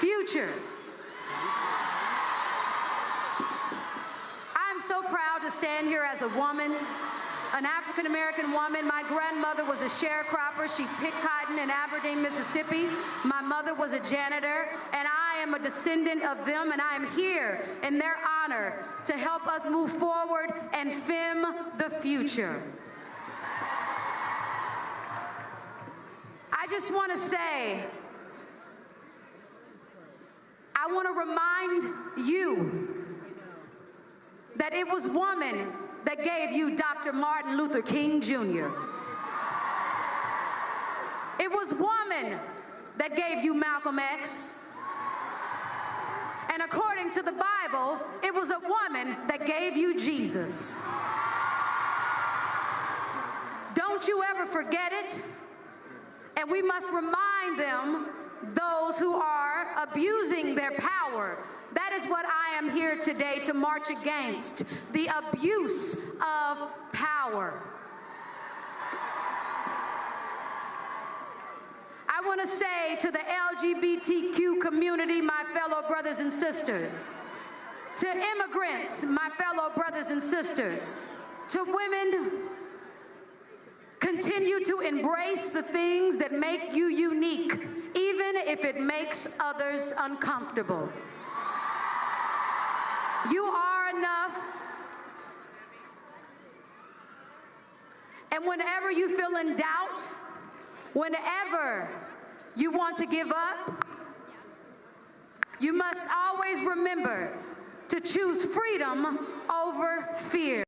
future. I'm so proud to stand here as a woman, an African American woman. My grandmother was a sharecropper. She picked cotton in Aberdeen, Mississippi. My mother was a janitor, and I am a descendant of them, and I am here in their honor to help us move forward and fem the future. I just want to say, I want to remind you that it was woman that gave you Dr. Martin Luther King Jr. It was woman that gave you Malcolm X. And according to the Bible, it was a woman that gave you Jesus. Don't you ever forget it. And we must remind them, those who are abusing their power. That is what I am here today to march against the abuse of power. I want to say to the LGBTQ community, my fellow brothers and sisters, to immigrants, my fellow brothers and sisters, to women, continue to embrace the things that make you unique, if it makes others uncomfortable. You are enough. And whenever you feel in doubt, whenever you want to give up, you must always remember to choose freedom over fear.